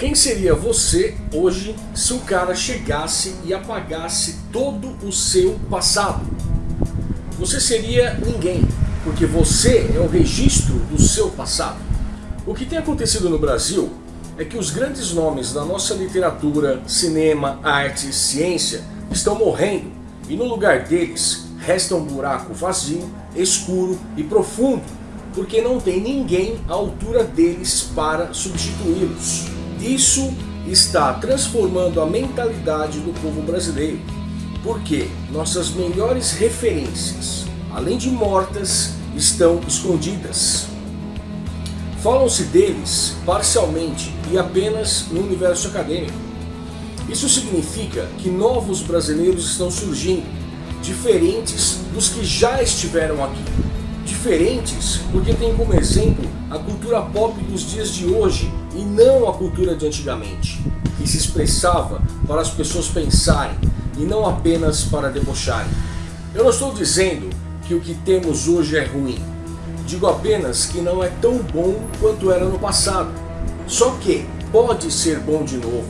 Quem seria você hoje se o cara chegasse e apagasse todo o seu passado? Você seria ninguém, porque você é o registro do seu passado. O que tem acontecido no Brasil é que os grandes nomes da nossa literatura, cinema, arte, ciência estão morrendo e no lugar deles resta um buraco vazio, escuro e profundo, porque não tem ninguém à altura deles para substituí-los. Isso está transformando a mentalidade do povo brasileiro, porque nossas melhores referências, além de mortas, estão escondidas. Falam-se deles parcialmente e apenas no universo acadêmico. Isso significa que novos brasileiros estão surgindo, diferentes dos que já estiveram aqui. Diferentes porque tem como exemplo a cultura pop dos dias de hoje e não a cultura de antigamente, que se expressava para as pessoas pensarem e não apenas para debocharem. Eu não estou dizendo que o que temos hoje é ruim, digo apenas que não é tão bom quanto era no passado. Só que pode ser bom de novo,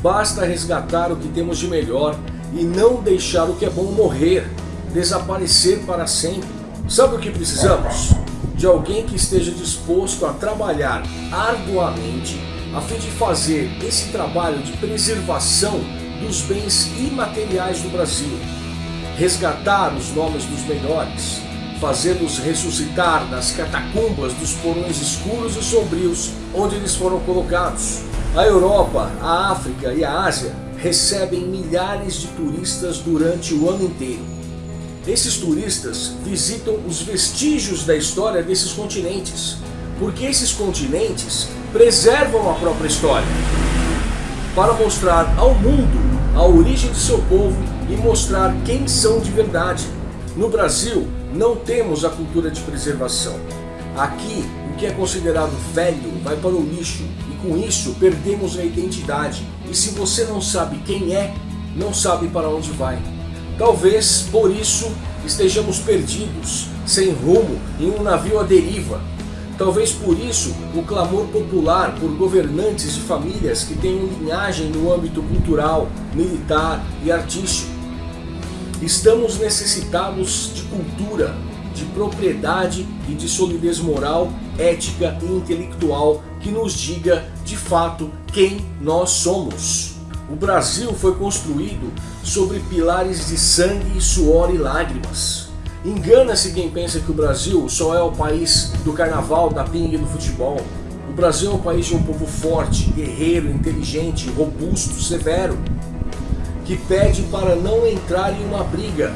basta resgatar o que temos de melhor e não deixar o que é bom morrer, desaparecer para sempre. Sabe o que precisamos? de alguém que esteja disposto a trabalhar arduamente a fim de fazer esse trabalho de preservação dos bens imateriais do Brasil, resgatar os nomes dos melhores, fazê-los ressuscitar nas catacumbas dos porões escuros e sombrios onde eles foram colocados. A Europa, a África e a Ásia recebem milhares de turistas durante o ano inteiro. Esses turistas visitam os vestígios da história desses continentes, porque esses continentes preservam a própria história, para mostrar ao mundo a origem de seu povo e mostrar quem são de verdade. No Brasil, não temos a cultura de preservação. Aqui, o que é considerado velho vai para o lixo e com isso perdemos a identidade. E se você não sabe quem é, não sabe para onde vai. Talvez por isso estejamos perdidos, sem rumo, em um navio à deriva. Talvez por isso o clamor popular por governantes de famílias que tenham linhagem no âmbito cultural, militar e artístico. Estamos necessitados de cultura, de propriedade e de solidez moral, ética e intelectual que nos diga de fato quem nós somos. O Brasil foi construído sobre pilares de sangue, suor e lágrimas. Engana-se quem pensa que o Brasil só é o país do carnaval, da pinga e do futebol. O Brasil é um país de um povo forte, guerreiro, inteligente, robusto, severo, que pede para não entrar em uma briga,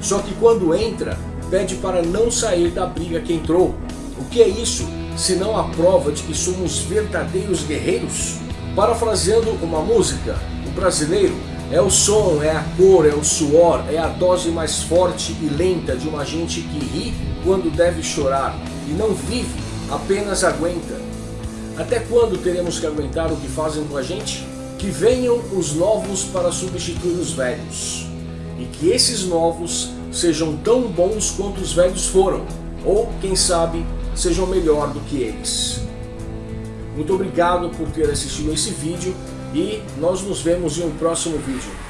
só que quando entra, pede para não sair da briga que entrou. O que é isso, se não a prova de que somos verdadeiros guerreiros? Parafraseando uma música, o brasileiro é o som, é a cor, é o suor, é a dose mais forte e lenta de uma gente que ri quando deve chorar e não vive, apenas aguenta. Até quando teremos que aguentar o que fazem com a gente? Que venham os novos para substituir os velhos. E que esses novos sejam tão bons quanto os velhos foram. Ou, quem sabe, sejam melhor do que eles. Muito obrigado por ter assistido esse vídeo e nós nos vemos em um próximo vídeo.